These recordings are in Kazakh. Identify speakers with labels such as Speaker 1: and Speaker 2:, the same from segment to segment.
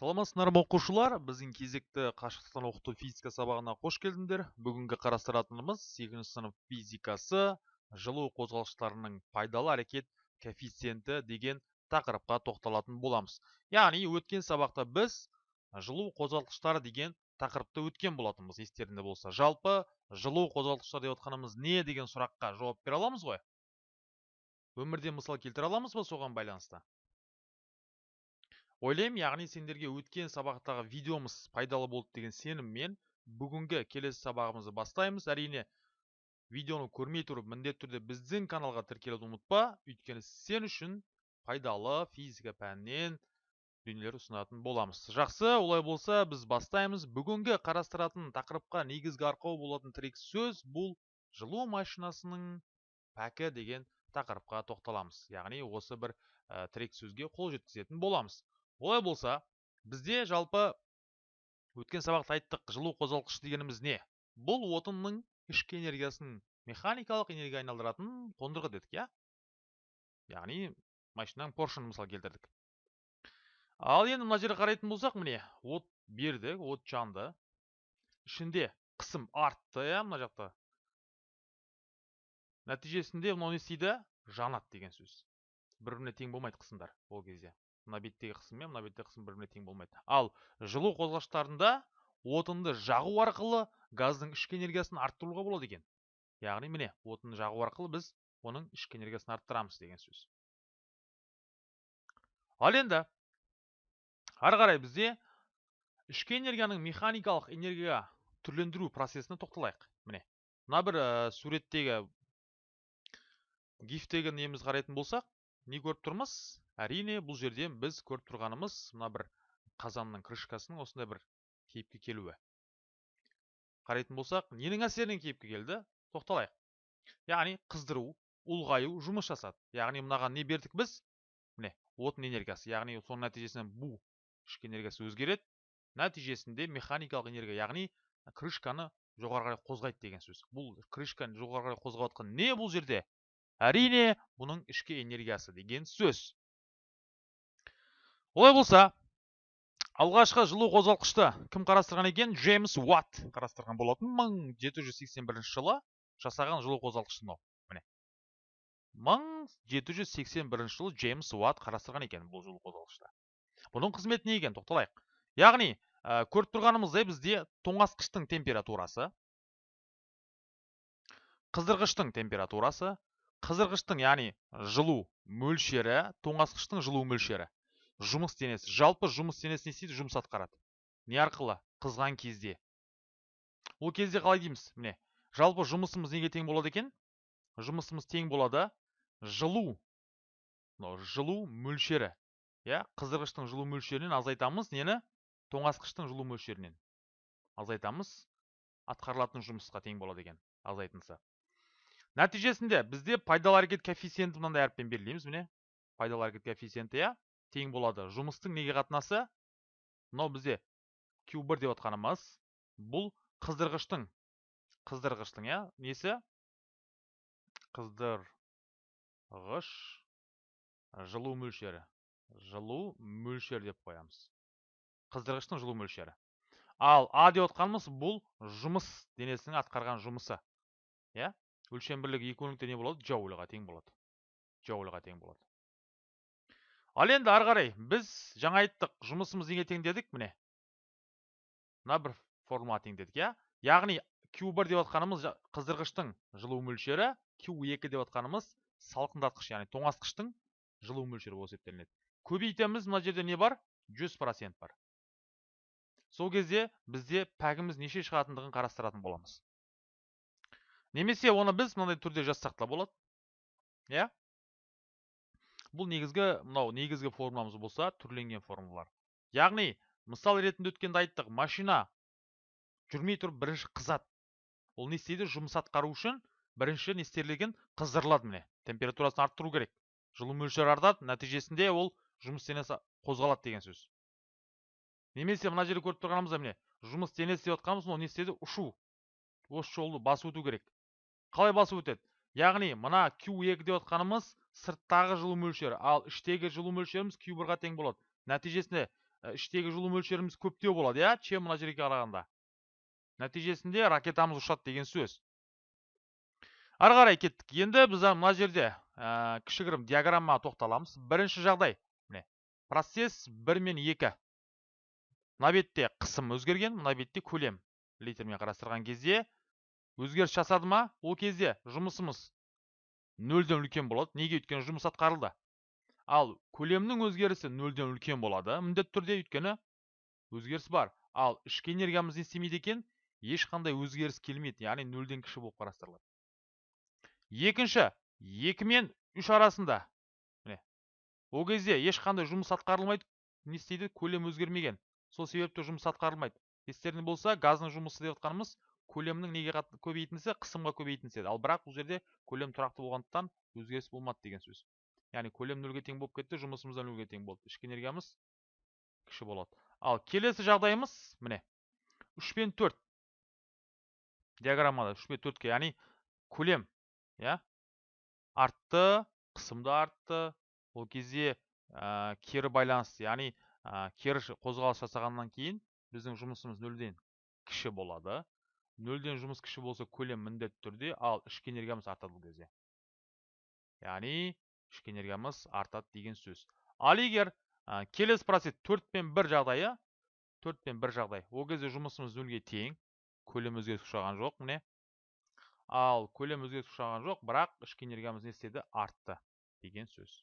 Speaker 1: саламатсыздар ма оқушылар? Біздің кезекті қашықтықтан оқыту физика сабағына қош келдіңдер. Бүгінгі қарастыратынымыз сегізінші сынып физикасы жылу қозғалғыштарының пайдалы әрекет коэффициенті деген тақырыпқа тоқталатын боламыз. Яғни өткен сабақта біз жылу қозғалтқыштары деген тақырыпты өткен болатынбыз. Естеріңде болса. Жалпы жылу қозғалтқыштар деп отқанымыз не деген сұраққа жауап бере аламыз ғой? Өмірде мысал келтіре аламыз ба соған байланысты? Ойлаймын яғни сендерге өткен сабақтағы видеомыз пайдалы болды деген сеніммен бүгінгі келесі сабағымызды бастаймыз. Әрине видеоны көрмей тұрып міндетті түрде біздің каналға тіркелуді ұмытпа. Өйткені сен үшін пайдалы физика пәнінен дүниелер ұсынатын боламыз. Жақсы олай болса біз бастаймыз. Бүгінгі қарастыратын тақырыпқа негізгі арқау болатын тірек сөз бұл жылу машинасының пәкі деген тақырыпқа тоқталамыз. Яғни осы бір ә, тірек сөзге қол жеткізетін боламыз. Олай болса бізде жалпы өткен сабақта айттық жылу қозғалтқыш дегеніміз не? Бұл отынның ішкі энергиясын механикалық энергия айналдыратын қондырғы дедік иә? Яғни машинаның поршын мысал келтірдік. Ал енді мына жерге қарайтын болсақ міне от бердік от жанды. Ішінде қысым артты иә мына жақта. Нәтижесінде мынау не істейді? Жанады деген сөз. Бір біріне тең болмайды қысымдар ол кезде. Мына беттегі қысым мен мына беттегі қысым бір біріне тең болмайды. Ал жылу қозғағыштарында отынды жағу арқылы газдың ішкі энергиясын арттыруға болады екен. Яғни міне отынды жағу арқылы біз оның ішкі энергиясын арттырамыз деген сөз. Ал енді ары қарай бізде ішкі энергияның механикалық энергияға түрлендіру процесіне тоқталайық. Міне мына бір ә, суреттегі гифтегі неміз қарайтын болсақ не көріп тұрмыз? Әрине бұл жерде біз көріп тұрғанымыз мына бір қазанның крышкасының осындай бір кейіпке келуі. Қарайтын болсақ ненің әсерінен кейіпке келді? Тоқталайық. Яғни қыздыру ұлғаю жұмыс жасады. Яғни мынаған не бердік біз? Міне отын энергиясы. Яғни соның нәтижесінде бу ішкі энергиясы өзгереді. Нәтижесінде механикалық энергия яғни крышканы жоғары қарай қозғайды деген сөз. Бұл крышканы жоғары қарай қозғап жатқан не бұл жерде? Әрине бұның ішкі энергиясы деген сөз. Олай болса алғашқы жылу қозғалтқышты кім қарастырған екен? Джеймс уатт қарастырған болатын. 1781 жылы жасаған жылу қозғалтқышы мынау. Міне. 1781 жылы джеймс уатт қарастырған екен бұл жылу қозғалтқышты. Бұның қызметі не екен? Тоқталайық. Яғни ә, көріп тұрғанымыздай бізде тоңазытқыштың температурасы қыздырғыштың температурасы қыздырғыштың яғни жылу мөлшері тоңазытқыштың жылу мөлшері. Жұмыс денесі жалпы жұмыс денесі не істейді? Жұмыс атқарады. Не арқылы? Қызған кезде. Ол кезде қалай дейміз? Міне жалпы жұмысымыз неге тең болады екен? Жұмысымыз тең болады. Жылу. Жылу мөлшері. Иә қыздырғыштың жылу мөлшерінен азайтамыз. Нені? Тоңазытқыштың жылу мөлшерінен. Азайтамыз. Атқарылатын жұмысқа тең болады екен азайтынса. Нәтижесінде бізде пайдалы әрекет коэффициенті мынандай әріппен белгілейміз. Міне пайдалы әрекет коэффициенті иә? Тең болады. Жұмыстың неге қатынасы? Мынау бізде q бір деп отқанымыз бұл қыздырғыштың. Қыздырғыштың иә? Несі? Қыздырғыш жылу мөлшері. Жылу мөлшері деп қоямыз. Қыздырғыштың жылу мөлшері. Ал а деп отқанымыз бұл жұмыс денесінің атқарған жұмысы. Иә? Өлшем бірлігі екі не болады? Джоульға тең болады. Джоульға тең болады. Ал енді ары қарай біз жаңа айттық жұмысымыз неге тең дедік міне. Мына бір формула тең дедік иә? Яғни q бір деп отқанымыз қыздырғыштың жылу мөлшері q екі деп отқанымыз салқындатқыш яғни тоңазытқыштың жылу мөлшері болып есептелінеді. Көбейтеміз мына жерде не бар? 100 процент бар. Сол кезде бізде пәгіміз неше шығатындығын қарастыратын боламыз. Немесе оны біз мынандай түрде жазсақ та болады иә? Бұл негізгі мынау негізгі формуламыз болса түрленген формулалар. Яғни мысал ретінде өткенде айттық машина жүрмей тұрып бірінші қызады ол не істейді? Жұмыс атқару үшін бірінші не істелген қыздырылады міне. Температурасын арттыру керек. Жылу мөлшері артады нәтижесінде ол жұмыс денесі қозғалады деген сөз. Немесе мына жерде көріп тұрғанымызда міне жұмыс денесі деп жатқанымыз ол не істейді? Ұшу. Осы жолды басып өту керек. Қалай басып өтеді? Яғни мына q екі деп жатқанымыз сырттағы жылу мөлшері. Ал іштегі жылу мөлшеріміз q бірға тең болады. Нәтижесінде ә, іштегі жылу мөлшеріміз көптеу болады иә? Чем мына жерге қарағанда? Нәтижесінде ракетамыз ұшады деген сөз. Ары қарай кеттік. Енді біз мына жерде ә, кішігірім диаграммаға тоқталамыз. Бірінші жағдай. Міне процесс бір мен екі. Мына бетте қысым өзгерген мына бетте көлем литрмен қарастырған кезде өзгеріс жасады ма? Ол кезде жұмысымыз нөлден үлкен болады. Неге өйткені жұмыс атқарылды? Ал көлемнің өзгерісі нөлден үлкен болады міндетті түрде өйткені өзгеріс бар. Ал ішкі энергиямыз не істемейді екен ешқандай өзгеріс келмейді яғни нөлден кіші болып қарастырылады. Екінші екі мен үш арасында. Міне ол кезде ешқандай жұмыс атқарылмайды не істейді? Көлем өзгермеген. Сол себепті жұмыс атқарылмайды. Естеріңде болса газдың жұмысы деп жатқанымыз көлемнің неге көбейтіндісі қысымға көбейтіндісі еді ал бірақ бұл жерде көлем тұрақты болғандықтан өзгеріс болмады деген сөз. Яғни көлем нөлге тең болып кетті жұмысымыз да нөлге тең болды. Ішкі энергиямыз кіші болады. Ал келесі жағдайымыз міне. үш пен төрт. Диаграммада үш пен төртке яғни көлем иә артты қысым да артты. Ол кезде ә, кері байланыс яғни ә, кері қозғалыс жасағаннан кейін біздің жұмысымыз нөлден кіші болады. Нөлден жұмыс кіші болса көлем міндетті түрде ал ішкі энергиямыз артады бұл кезде. Яғни ішкі энергиямыз артады деген сөз. Ал егер ә, келесі процесс төрт пен бір жағдайы төрт пен бір жағдай. Ол кезде жұмысымыз нөлге тең көлем өзгеріс ұшыраған жоқ міне. Ал көлем өзгеріс ұшыраған жоқ бірақ ішкі энергиямыз не істеді? Артты деген сөз.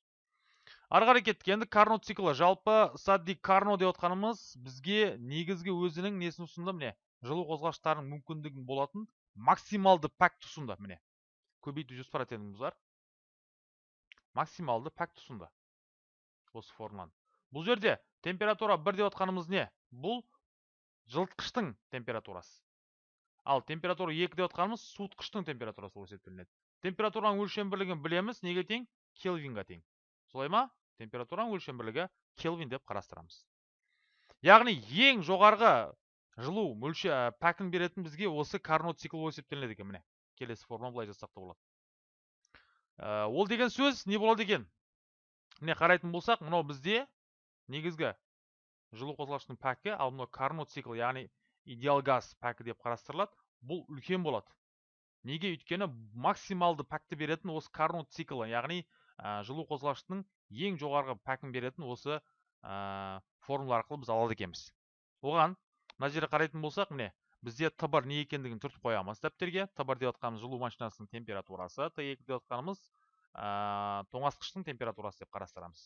Speaker 1: Ары қарай кеттік. Енді карно циклы. Жалпы садди карно деп отқанымыз бізге негізгі өзінің несін ұсынды міне? Жылу қозғағыштарының мүмкіндігін болатын максималды пәкті ұсынды міне көбейту жүз процентіміз бар. Максималды пәкті ұсынды осы формуланы бұл жерде температура бір деп отқанымыз не? Бұл жылытқыштың температурасы. Ал температура екі деп отқанымыз суытқыштың температурасы болып есептелінеді температураның өлшем бірлігін білеміз неге тең? Келвинға тең. Солай ма? Температураның өлшем бірлігі келвин деп қарастырамыз. Яғни ең жоғарғы жылу мөлшер пәкін беретін бізге осы карнот цикл болып есептелінеді екен міне. Келесі форма былай жазсақ та болады. Ә, ол деген сөз не болады екен? Міне қарайтын болсақ мынау бізде негізгі жылу қозғалғыштың пәкі ал мынау карнот цикл яғни идеал газ пәкі деп қарастырылады бұл үлкен болады. Неге? Өйткені максималды пәкті беретін осы карнот циклы яғни ә, жылу қозғалғыштың ең жоғарғы пәкін беретін осы ә, формула арқылы біз алады екенбіз. Оған мына жерге қарайтын болсақ міне бізде т бар не екендігін түртіп қоямыз дәптерге. Т бар деп жатқанымыз жылу машинасының температурасы т екі деп жатқанымыз ә, тоңазытқыштың температурасы деп қарастырамыз.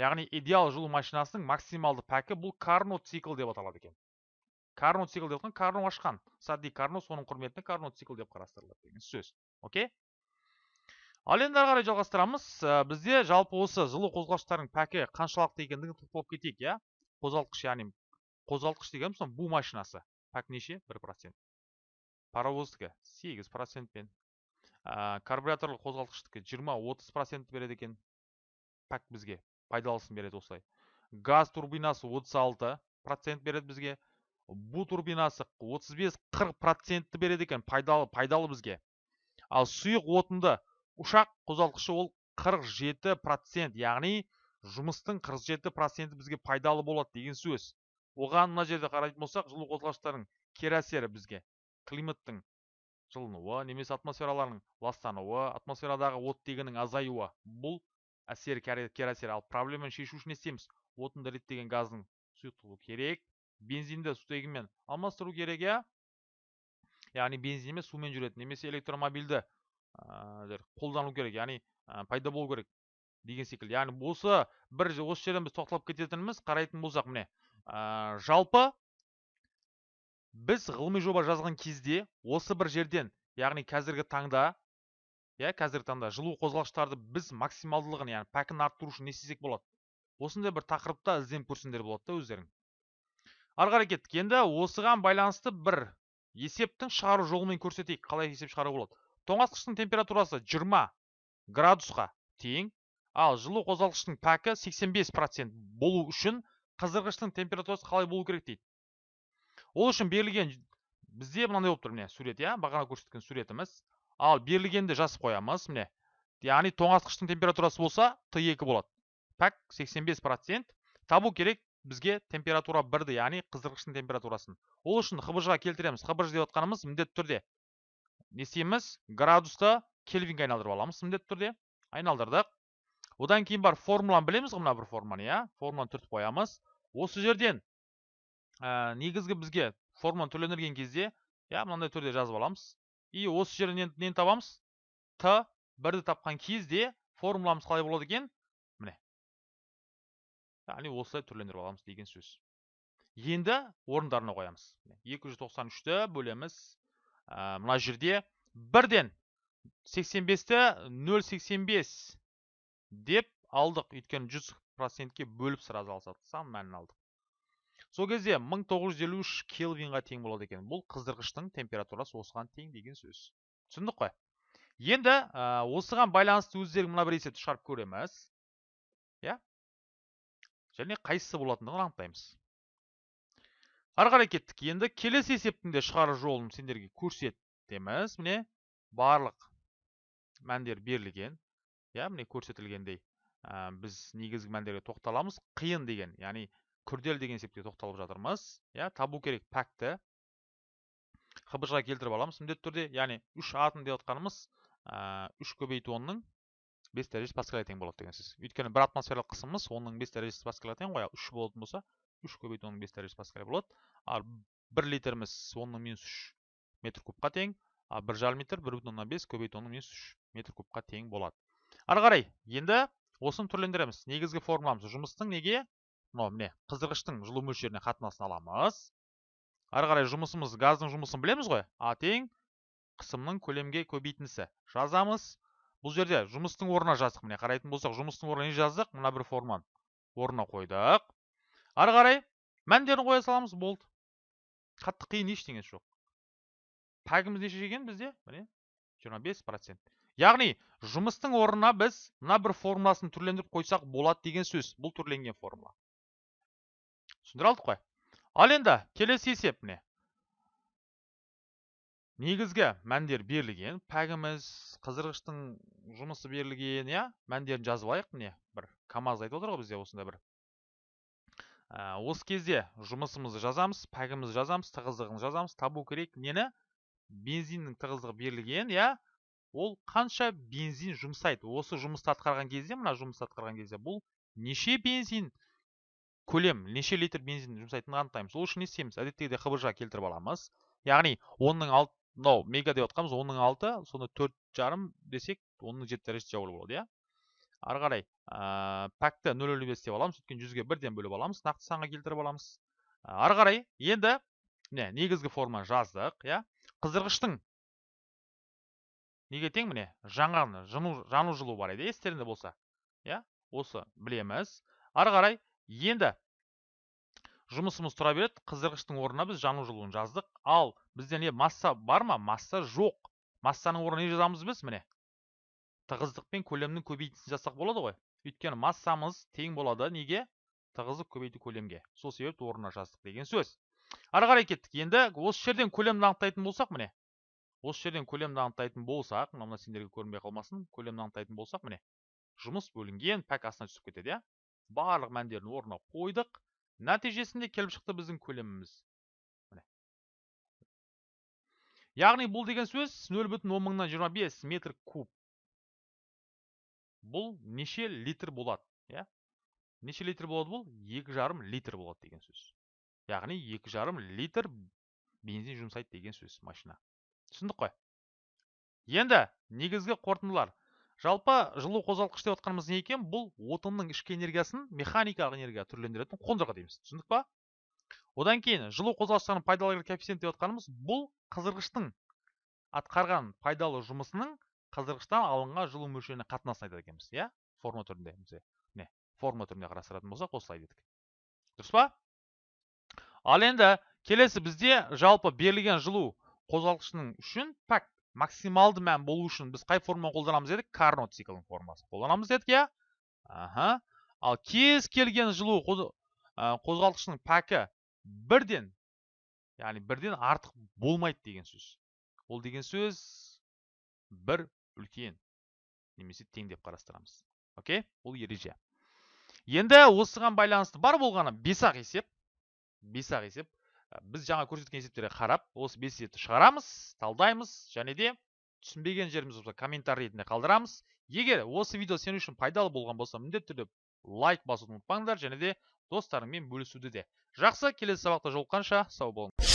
Speaker 1: Яғни идеал жылу машинасының максималды пәкі бұл карно цикл деп аталады екен. Карно цикл деп жатқан карно ашқан. Сади карно соның құрметіне карно цикл деп қарастырылады деген сөз. Окей ал енді ары қарай жалғастырамыз. Ә, бізде жалпы осы жылу қозғалғыштардың пәкі қаншалықты екендігін тоқталып кетейік иә? Қозғалтқыш яғни қозғалтқыш дегеніміз мына бу машинасы. Пәк неше? Бір процент. Паровоздікі сегіз процентпен. Ә, карбюраторлы қозғалтқыштікі жиырма отыз процент береді екен. Пәк бізге пайдалысын береді осылай. Газ турбинасы отыз алты процент береді бізге. Бу турбинасы 35-40 процентті береді екен пайдалы пайдалы бізге. Ал сұйық отынды ұшақ қозғалтқышы ол 47 процент яғни жұмыстың 47 проценті бізге пайдалы болады деген сөз. Оған мына жерде қарайтын болсақ жылу қозғалғыштарының кері әсері бізге. Климаттың жылынуы немесе атмосфераларының ластануы атмосферадағы оттегінің азаюы. Бұл әсер кері әсер. Ал проблеманы шешу үшін не істейміз? Отынды реттеген газдың сұйықтығы керек бензинді сутегімен алмастыру керек иә? Яғни бензин емес сумен жүретін немесе электромобильді ә, қолдану керек яғни ә, пайда болу керек деген секілді. Яғни осы бір осы жерден біз тоқталып кететініміз қарайтын болсақ міне ә, жалпы біз ғылыми жоба жазған кезде осы бір жерден яғни қазіргі таңда иә қазіргі таңда жылу қозғалғыштарды біз максималдылығын яғни пәкін арттыру үшін не істесек болады? Осындай бір тақырыпта ізденіп көрсеңдер болады да өздерің. Ары қарай кеттік. Енді осыған байланысты бір есептің шығару жолымен көрсетейік. Қалай есеп шығаруға болады? Тоңазытқыштың температурасы 20 градусқа тең ал жылу қозғалғыштың пәкі 85 процент болу үшін қыздырғыштың температурасы қалай болу керек дейді. Ол үшін берілген бізде мынандай болып тұр міне сурет иә бағана көрсеткен суретіміз. Ал берілгенді жазып қоямыз міне. Яғни тоңазытқыштың температурасы болса т2 болады. Пәк 85 процент. Табу керек бізге температура бірді яғни қыздырғыштың температурасын. Ол үшін хбж келтіреміз. Хбж деп отқанымыз міндетті түрде. Не істейміз? Градусты кельвинге айналдырып аламыз міндетті түрде. Айналдырдық. Одан кейін бар формуланы білеміз ғой мына бір формуланы иә. Формуланы түртіп қоямыз. Осы жерден ә, негізгі бізге формуланы түрлендірген кезде иә мынандай түрде жазып аламыз и осы жерден нені табамыз? Т бірді тапқан кезде формуламыз қалай болады екен? Міне. Яғни осылай түрлендіріп аламыз деген сөз. Енді орындарына қоямыз. 293-ті бөлеміз. Ә, мына жерде бірден 85-ті 0,85 деп алдық. Өйткені 100 процентке бөліп сразу алсақ сан мәнін алдық. Сол кезде 1953 келвинға тең болады екен. Бұл қыздырғыштың температурасы осыған тең деген сөз. Түсіндік қой? Енді ә, осыған байланысты өздері мына бір есепті шығарып көреміз. Иә? Және қайсысы болатындығын анықтаймыз. Ары қарай кеттік. Енді келесі есептің де шығару жолын сендерге көрсетеміз. Міне барлық мәндер берілген. Иә міне көрсетілгендей. Ә, біз негізгі мәндерге тоқталамыз. Қиын деген яғни күрделі деген есепке тоқталып жатырмыз. Иә табу керек пәкті. Хбж келтіріп аламыз. Міндетті түрде яғни үш атом деп отқанымыз үш көбейту онның бес дәрежесі паскальға тең болады деген сөз. Өйткені бір атмосфералық қысымымыз онның бес дәрежесі паскальға тең ғой. Ал үш болатын болса үш көбейту онның бес дәрежесі паскаль болады. Ал бір литріміз онның минус үш метр кубқа тең. Ал бір жарым литр бір бүтін оннан бес көбейту онның минус үш метр кубқа тең болады. Ары қарай енді осыны түрлендіреміз. Негізгі формуламыз жұмыстың неге? Мынау міне қыздырғыштың жылу мөлшеріне қатынасын аламыз. Ары қарай жұмысымыз газдың жұмысын білеміз ғой. А тең қысымның көлемге көбейтіндісі жазамыз. Бұл жерде жұмыстың орнына жаздық. Міне қарайтын болсақ жұмыстың орнына не жаздық? Мына бір форманы орнына қойдық. Ары қарай мәндерін қоя саламыз. Болды. Қатты қиын ештеңесі жоқ. Пәгіміз неше екен бізде? Міне 25 процент. Яғни жұмыстың орнына біз мына бір формуласын түрлендіріп қойсақ болады деген сөз. Бұл түрленген формула. Түсіндіре алдық қой. Ал енді келесі есеп міне. Негізгі мәндер берілген. Пәгіміз қыздырғыштың жұмысы берілген иә? Мәндерін жазып алайық міне. Бір камаз айтып отыр ғой бізде осындай бір. Ә, осы кезде жұмысымызды жазамыз пәгімізді жазамыз тығыздығын жазамыз табу керек. Нені? Бензиннің тығыздығы берілген иә? Ол қанша бензин жұмсайды. Осы жұмысты атқарған кезде мына жұмысты атқарған кезде бұл неше бензин көлем неше литр бензин жұмсайтынын анықтаймыз. Ол үшін не істейміз? Әдеттегідей хбж келтіріп аламыз. Яғни онның алты мынау мега деп отқанымыз онның алты сонда төрт жарым десек онның жеті дәрежесі жауыр болады иә? Ары қарай ә, пәкті нөл нөл бес деп аламыз өйткені жүзге бірден бөліп аламыз нақты санға келтіріп аламыз. Ары қарай енді міне негізгі форманы жаздық иә? Қыздырғыштың неге тең міне? Жанған жану, жану жылу бар еді естеріңде болса. Иә осы білеміз. Ары қарай енді жұмысымыз тұра береді. Қыздырғыштың орнына біз жану жылуын жаздық. Ал бізде не масса бар ма? Масса жоқ. Массаның орнына не жазамыз біз міне? Тығыздық пен көлемнің көбейтіндісін жазсақ болады ғой. Өйткені массамыз тең болады. Неге? Тығыздық көбейту көлемге. Сол себепті орнына жаздық деген сөз. Ары қарай кеттік. Енді осы жерден көлемді анықтайтын болсақ міне осы жерден көлемді анықтайтын болсақ мына сендерге көрінбей қалмасын көлемді анықтайтын болсақ міне жұмыс бөлінген пәк астына түсіп кетеді иә? Барлық мәндерін орнына қойдық. Нәтижесінде келіп шықты біздің көлеміміз. Міне. Яғни бұл деген сөз нөл бүтін он мыңнан жиырма бес метр куб. Бұл неше литр болады иә? Неше литр болады бұл? Екі жарым литр болады деген сөз. Яғни екі жарым литр бензин жұмсайды деген сөз машина. Түсіндік қой. Енді негізгі қорытындылар. Жалпы жылу қозғалтқыш деп отқанымыз не екен? Бұл отынның ішкі энергиясын механикалық энергияға түрлендіретін қондырғы дейміз. Түсіндік па? Одан кейін жылу қозғалғыштарының пайдалы коэффициент деп отқанымыз бұл қыздырғыштың атқарған пайдалы жұмысының қыздырғыштан алынған жылу мөлшеріне қатынасын айтады екенбіз иә? Форма түрінде міне форма түрінде қарастыратын болсақ осылай дедік. Дұрыс па? Ал енді келесі бізде жалпы берілген жылу қозғалтқышының үшін пәк максималды мән болу үшін біз қай форманы қолданамыз дедік? Карнот циклінің формасын қолданамыз дедік иә? Аха. Ал кез келген жылу қозғалтқышының пәкі бірден яғни бірден артық болмайды деген сөз. Ол деген сөз бір үлкен немесе тең деп қарастырамыз. Окей? Бұл ереже. Енді осыған байланысты бар болғаны бес ақ есеп бес ақ есеп. Біз жаңа көрсеткен есептерге қарап осы бес есепті шығарамыз талдаймыз және де түсінбеген жеріміз болса комментарий ретінде қалдырамыз. Егер осы видео сен үшін пайдалы болған болса міндетті түрде лайк басуды ұмытпаңдар және де достарыңмен бөлісуді де. Жақсы келесі сабақта жолыққанша сау болыңдар